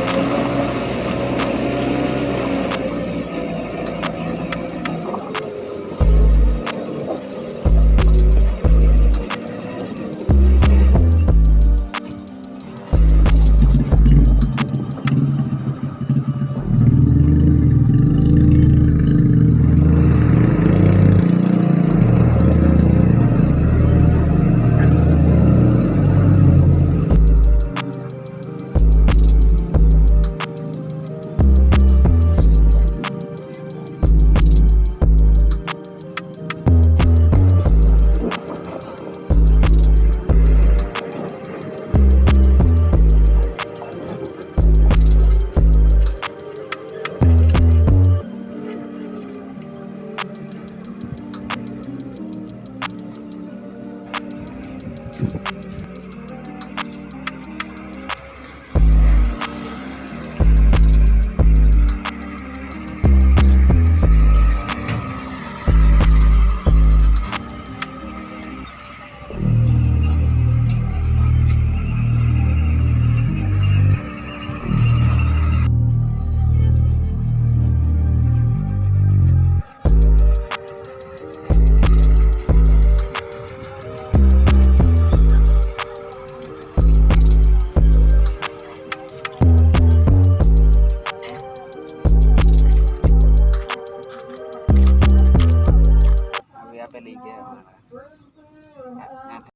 Música ไปเลยแกมา